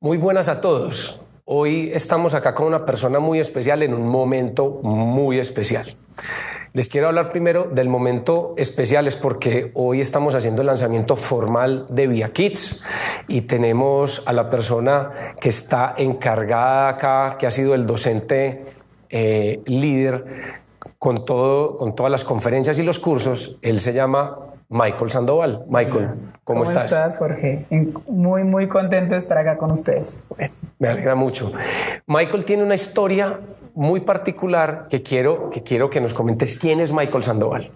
Muy buenas a todos. Hoy estamos acá con una persona muy especial en un momento muy especial. Les quiero hablar primero del momento especial, es porque hoy estamos haciendo el lanzamiento formal de Via Kids y tenemos a la persona que está encargada acá, que ha sido el docente eh, líder con, todo, con todas las conferencias y los cursos. Él se llama Michael Sandoval. Michael, ¿cómo, estás? ¿Cómo estás, Jorge? Muy, muy contento de estar acá con ustedes. Me alegra mucho. Michael tiene una historia muy particular que quiero, que quiero que nos comentes. ¿Quién es Michael Sandoval?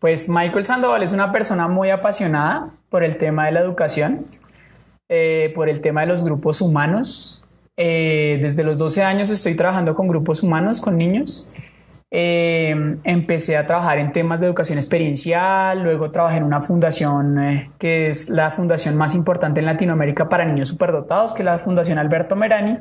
Pues Michael Sandoval es una persona muy apasionada por el tema de la educación, eh, por el tema de los grupos humanos. Eh, desde los 12 años estoy trabajando con grupos humanos, con niños. Eh, empecé a trabajar en temas de educación experiencial, luego trabajé en una fundación eh, que es la fundación más importante en Latinoamérica para niños superdotados, que es la Fundación Alberto Merani.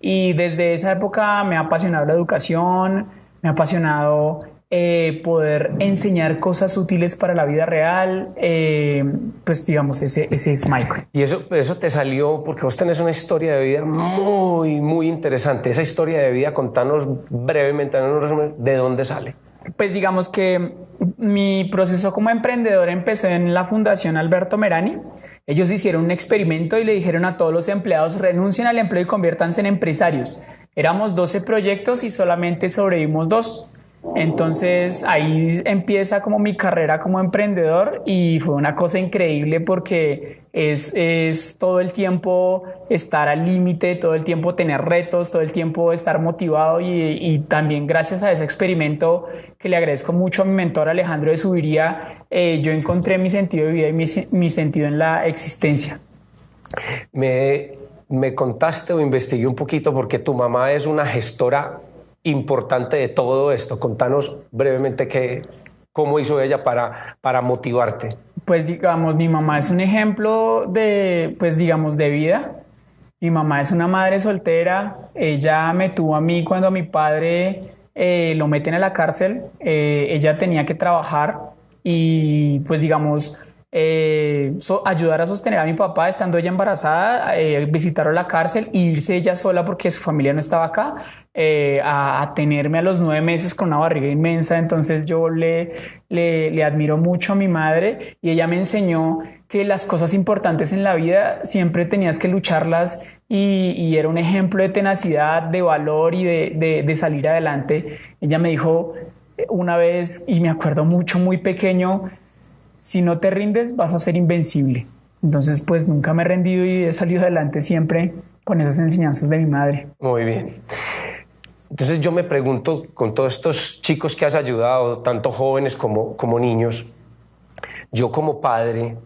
Y desde esa época me ha apasionado la educación, me ha apasionado eh, poder enseñar cosas útiles para la vida real, eh, pues digamos, ese, ese es Michael. Y eso, eso te salió porque vos tenés una historia de vida muy, muy interesante. Esa historia de vida, contanos brevemente, de dónde sale. Pues digamos que mi proceso como emprendedor empezó en la Fundación Alberto Merani. Ellos hicieron un experimento y le dijeron a todos los empleados renuncien al empleo y conviértanse en empresarios. Éramos 12 proyectos y solamente sobrevivimos dos. Entonces ahí empieza como mi carrera como emprendedor y fue una cosa increíble porque es, es todo el tiempo estar al límite, todo el tiempo tener retos, todo el tiempo estar motivado y, también gracias a ese experimento que le agradezco mucho a mi mentor Alejandro de Subiría, eh, yo encontré mi sentido de vida y mi, mi sentido en la existencia. Me, me contaste o investigué un poquito porque tu mamá es una gestora importante de todo esto? Contanos brevemente qué, cómo hizo ella para, para motivarte. Pues digamos, mi mamá es un ejemplo de, pues digamos, de vida. Mi mamá es una madre soltera. Ella me tuvo a mí cuando mi padre eh, lo meten a la cárcel. Eh, ella tenía que trabajar y pues digamos, eh, ayudar a sostener a mi papá estando ella embarazada, eh, visitarlo a la cárcel e irse ella sola porque su familia no estaba acá, eh, a, tenerme a los nueve meses con una barriga inmensa. Entonces yo le, le, admiro mucho a mi madre y ella me enseñó que las cosas importantes en la vida siempre tenías que lucharlas y, era un ejemplo de tenacidad, de valor y de, de salir adelante. Ella me dijo una vez, y me acuerdo mucho, muy pequeño, si no te rindes vas a ser invencible. Entonces, pues nunca me he rendido y he salido adelante siempre con esas enseñanzas de mi madre. Muy bien. Entonces yo me pregunto, con todos estos chicos que has ayudado, tanto jóvenes como, como niños, yo como padre,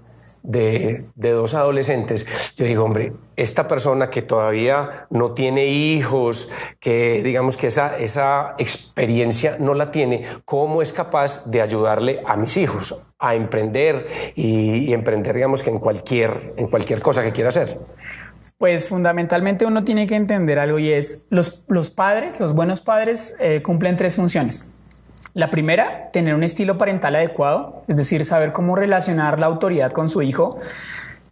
de, dos adolescentes, yo digo, hombre, esta persona que todavía no tiene hijos, que digamos que esa, esa experiencia no la tiene, ¿cómo es capaz de ayudarle a mis hijos a emprender y, emprender, digamos que en cualquier, en cualquier cosa que quiera hacer? Pues fundamentalmente uno tiene que entender algo y es, los, los padres, los buenos padres eh, cumplen tres funciones. La primera, tener un estilo parental adecuado, es decir, saber cómo relacionar la autoridad con su hijo.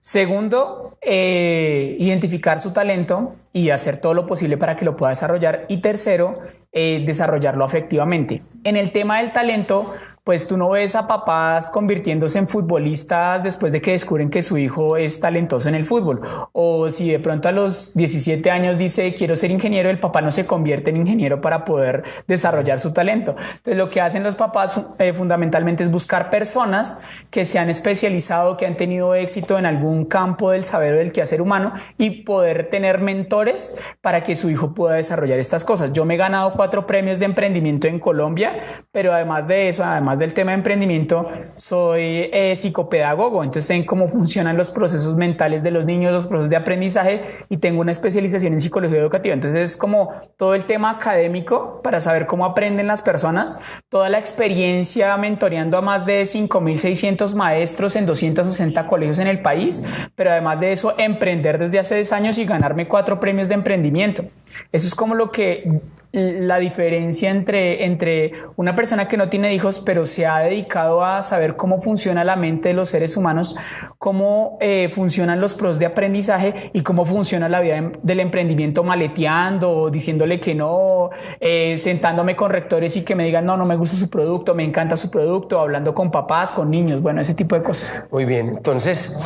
Segundo, eh, identificar su talento y hacer todo lo posible para que lo pueda desarrollar. Y tercero, eh, desarrollarlo afectivamente. En el tema del talento, pues tú no ves a papás convirtiéndose en futbolistas después de que descubren que su hijo es talentoso en el fútbol. O si de pronto a los 17 años dice quiero ser ingeniero, el papá no se convierte en ingeniero para poder desarrollar su talento. Entonces lo que hacen los papás eh, fundamentalmente es buscar personas que se han especializado, que han tenido éxito en algún campo del saber o del quehacer humano y poder tener mentores para que su hijo pueda desarrollar estas cosas. Yo me he ganado cuatro premios de emprendimiento en Colombia, pero además de eso, además del tema de emprendimiento, soy eh, psicopedagogo, entonces sé cómo funcionan los procesos mentales de los niños, los procesos de aprendizaje y tengo una especialización en psicología educativa. Entonces es como todo el tema académico para saber cómo aprenden las personas, toda la experiencia mentoreando a más de 5.600 maestros en 260 colegios en el país, pero además de eso, emprender desde hace 10 años y ganarme cuatro premios de emprendimiento. Eso es como lo que la diferencia entre, entre una persona que no tiene hijos, pero se ha dedicado a saber cómo funciona la mente de los seres humanos, cómo eh, funcionan los pros de aprendizaje y cómo funciona la vida em, del emprendimiento maleteando, diciéndole que no, eh, sentándome con rectores y que me digan, no, no me gusta su producto, me encanta su producto, hablando con papás, con niños, bueno, ese tipo de cosas. Muy bien, entonces,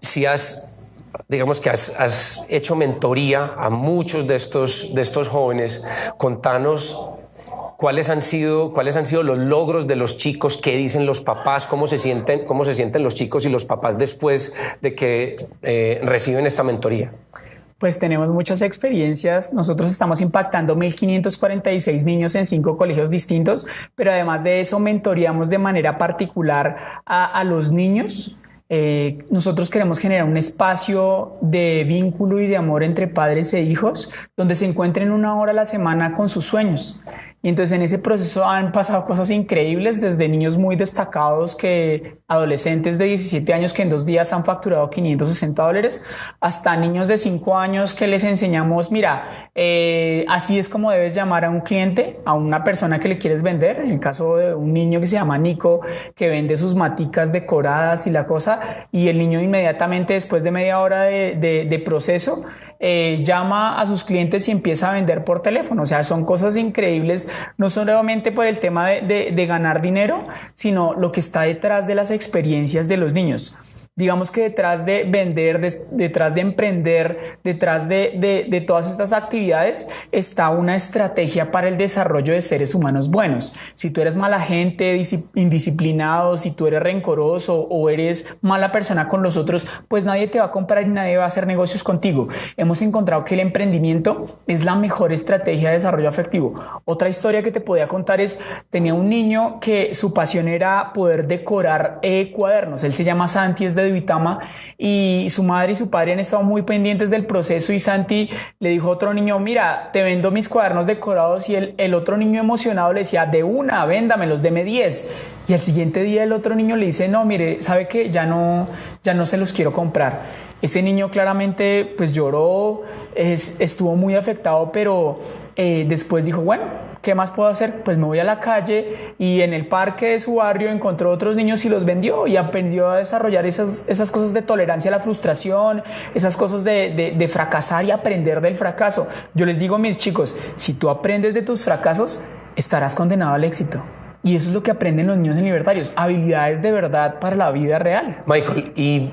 si has digamos que has, hecho mentoría a muchos de estos, de estos jóvenes. Contanos cuáles han sido cuáles han sido los logros de los chicos, qué dicen los papás, cómo se sienten, cómo se sienten los chicos y los papás después de que eh, reciben esta mentoría. Pues tenemos muchas experiencias. Nosotros estamos impactando 1.546 niños en cinco colegios distintos, pero además de eso mentoreamos de manera particular a, a los niños eh, nosotros queremos generar un espacio de vínculo y de amor entre padres e hijos donde se encuentren una hora a la semana con sus sueños. Y entonces en ese proceso han pasado cosas increíbles, desde niños muy destacados que adolescentes de 17 años que en dos días han facturado 560 dólares, hasta niños de 5 años que les enseñamos, mira, eh, así es como debes llamar a un cliente, a una persona que le quieres vender. En el caso de un niño que se llama Nico, que vende sus maticas decoradas y la cosa, y el niño inmediatamente después de media hora de, de proceso, eh, llama a sus clientes y empieza a vender por teléfono. O sea, son cosas increíbles, no solamente por el tema de ganar dinero, sino lo que está detrás de las experiencias de los niños digamos que detrás de vender, detrás de emprender, detrás de, todas estas actividades está una estrategia para el desarrollo de seres humanos buenos. Si tú eres mala gente, indisciplinado, si tú eres rencoroso o eres mala persona con los otros, pues nadie te va a comprar y nadie va a hacer negocios contigo. Hemos encontrado que el emprendimiento es la mejor estrategia de desarrollo afectivo. Otra historia que te podía contar es, tenía un niño que su pasión era poder decorar eh, cuadernos. Él se llama Santi, es de Vitama y su madre y su padre han estado muy pendientes del proceso y Santi le dijo a otro niño, mira, te vendo mis cuadernos decorados y el, el otro niño emocionado le decía, de una, véndamelos, deme 10. Y al siguiente día el otro niño le dice, no, mire, sabe que ya no, ya no se los quiero comprar. Ese niño claramente pues lloró, estuvo muy afectado, pero eh, después dijo, bueno, ¿qué más puedo hacer? Pues me voy a la calle y en el parque de su barrio encontró otros niños y los vendió y aprendió a desarrollar esas, esas cosas de tolerancia a la frustración, esas cosas de, de, fracasar y aprender del fracaso. Yo les digo a mis chicos, si tú aprendes de tus fracasos, estarás condenado al éxito. Y eso es lo que aprenden los niños en libertarios, habilidades de verdad para la vida real. Michael, y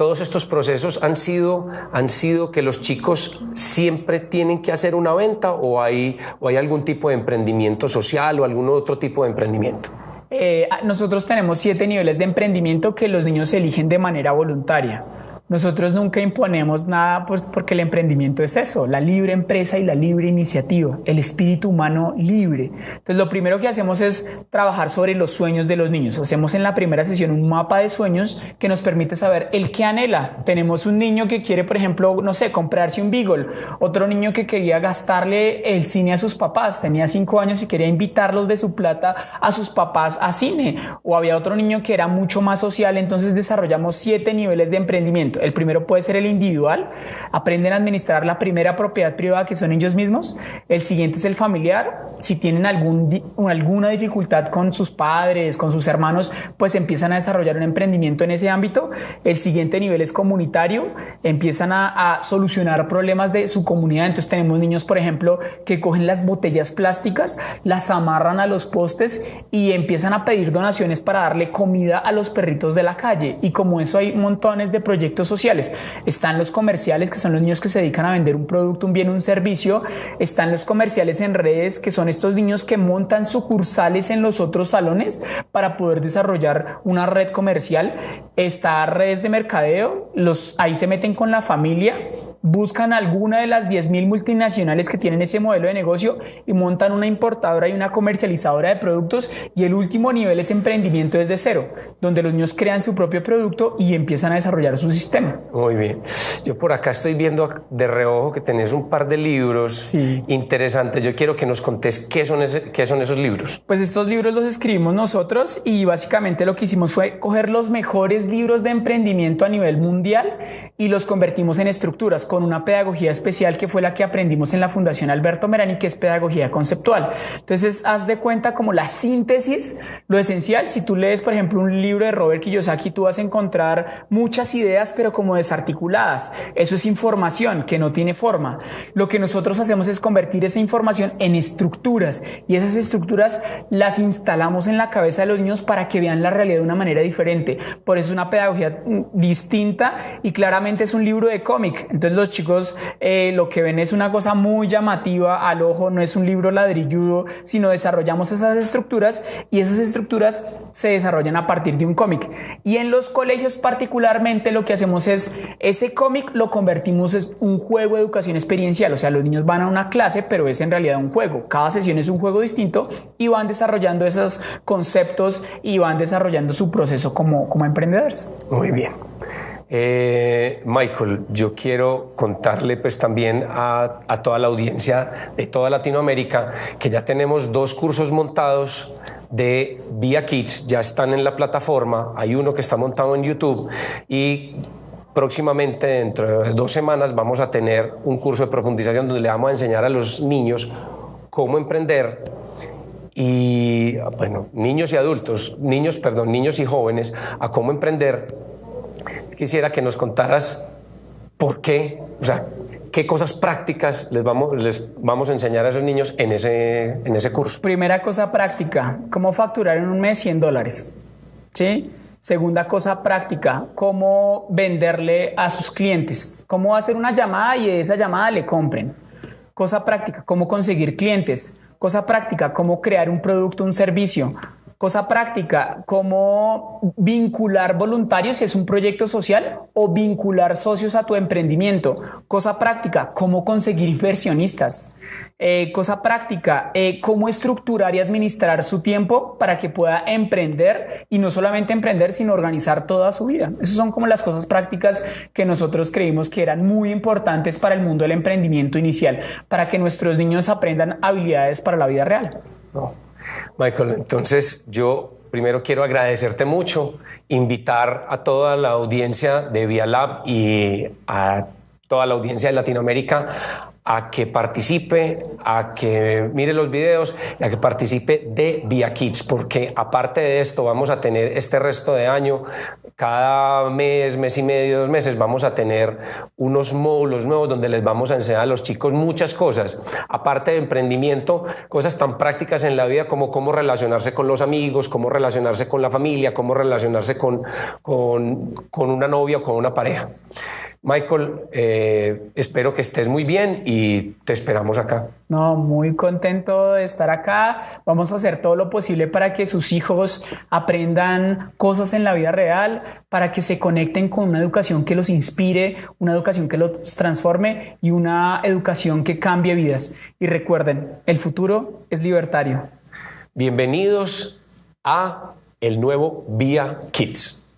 todos estos procesos han sido, han sido que los chicos siempre tienen que hacer una venta o hay, o hay algún tipo de emprendimiento social o algún otro tipo de emprendimiento? Eh, nosotros tenemos siete niveles de emprendimiento que los niños eligen de manera voluntaria. Nosotros nunca imponemos nada pues, porque el emprendimiento es eso, la libre empresa y la libre iniciativa, el espíritu humano libre. Entonces lo primero que hacemos es trabajar sobre los sueños de los niños. Hacemos en la primera sesión un mapa de sueños que nos permite saber el que anhela. Tenemos un niño que quiere, por ejemplo, no sé, comprarse un Beagle, otro niño que quería gastarle el cine a sus papás, tenía cinco años y quería invitarlos de su plata a sus papás a cine, o había otro niño que era mucho más social, entonces desarrollamos siete niveles de emprendimiento. El primero puede ser el individual, aprenden a administrar la primera propiedad privada que son ellos mismos. El siguiente es el familiar. Si tienen algún, alguna dificultad con sus padres, con sus hermanos, pues empiezan a desarrollar un emprendimiento en ese ámbito. El siguiente nivel es comunitario, empiezan a, a solucionar problemas de su comunidad. Entonces tenemos niños, por ejemplo, que cogen las botellas plásticas, las amarran a los postes y empiezan a pedir donaciones para darle comida a los perritos de la calle. Y como eso hay montones de proyectos sociales. Están los comerciales, que son los niños que se dedican a vender un producto, un bien, un servicio. Están los comerciales en redes, que son estos niños que montan sucursales en los otros salones para poder desarrollar una red comercial. Está redes de mercadeo, los, ahí se meten con la familia buscan alguna de las 10.000 multinacionales que tienen ese modelo de negocio y montan una importadora y una comercializadora de productos y el último nivel es emprendimiento desde cero, donde los niños crean su propio producto y empiezan a desarrollar su sistema. Muy bien. Yo por acá estoy viendo de reojo que tenés un par de libros interesantes. Yo quiero que nos contés qué son, qué son esos libros. Pues estos libros los escribimos nosotros y básicamente lo que hicimos fue coger los mejores libros de emprendimiento a nivel mundial y los convertimos en estructuras con una pedagogía especial que fue la que aprendimos en la Fundación Alberto Merani, que es pedagogía conceptual. Entonces, haz de cuenta como la síntesis, lo esencial. Si tú lees, por ejemplo, un libro de Robert Kiyosaki, tú vas a encontrar muchas ideas, pero como desarticuladas. Eso es información que no tiene forma. Lo que nosotros hacemos es convertir esa información en estructuras y esas estructuras las instalamos en la cabeza de los niños para que vean la realidad de una manera diferente. Por eso es una pedagogía mm, distinta y claramente es un libro de cómic. Entonces los chicos eh, lo que ven es una cosa muy llamativa al ojo, no es un libro ladrilludo, sino desarrollamos esas estructuras y esas estructuras se desarrollan a partir de un cómic. Y en los colegios particularmente lo que hacemos es ese cómic lo convertimos en un juego de educación experiencial, o sea, los niños van a una clase, pero es en realidad un juego. Cada sesión es un juego distinto y van desarrollando esos conceptos y van desarrollando su proceso como, como emprendedores. Muy bien. Eh, Michael, yo quiero contarle pues también a, a, toda la audiencia de toda Latinoamérica que ya tenemos dos cursos montados de Via Kids, ya están en la plataforma, hay uno que está montado en YouTube y próximamente dentro de dos semanas vamos a tener un curso de profundización donde le vamos a enseñar a los niños cómo emprender y bueno, niños y adultos, niños, perdón, niños y jóvenes a cómo emprender quisiera que nos contaras por qué, o sea, qué cosas prácticas les vamos, les vamos a enseñar a esos niños en ese, en ese curso. Primera cosa práctica, cómo facturar en un mes 100 dólares. ¿Sí? Segunda cosa práctica, cómo venderle a sus clientes, cómo hacer una llamada y de esa llamada le compren. Cosa práctica, cómo conseguir clientes. Cosa práctica, cómo crear un producto, un servicio. Cosa práctica, cómo vincular voluntarios si es un proyecto social o vincular socios a tu emprendimiento. Cosa práctica, cómo conseguir inversionistas. Eh, cosa práctica, eh, cómo estructurar y administrar su tiempo para que pueda emprender y no solamente emprender, sino organizar toda su vida. Esas son como las cosas prácticas que nosotros creímos que eran muy importantes para el mundo del emprendimiento inicial, para que nuestros niños aprendan habilidades para la vida real. Michael, entonces yo primero quiero agradecerte mucho, invitar a toda la audiencia de Via Lab y a toda la audiencia de Latinoamérica a que participe, a que mire los videos y a que participe de Via Kids, porque aparte de esto vamos a tener este resto de año, cada mes, mes y medio, dos meses, vamos a tener unos módulos nuevos donde les vamos a enseñar a los chicos muchas cosas, aparte de emprendimiento, cosas tan prácticas en la vida como cómo relacionarse con los amigos, cómo relacionarse con la familia, cómo relacionarse con, con, con una novia o con una pareja. Michael, eh, espero que estés muy bien y te esperamos acá. No, muy contento de estar acá. Vamos a hacer todo lo posible para que sus hijos aprendan cosas en la vida real, para que se conecten con una educación que los inspire, una educación que los transforme y una educación que cambie vidas. Y recuerden, el futuro es libertario. Bienvenidos a el nuevo Vía Kids.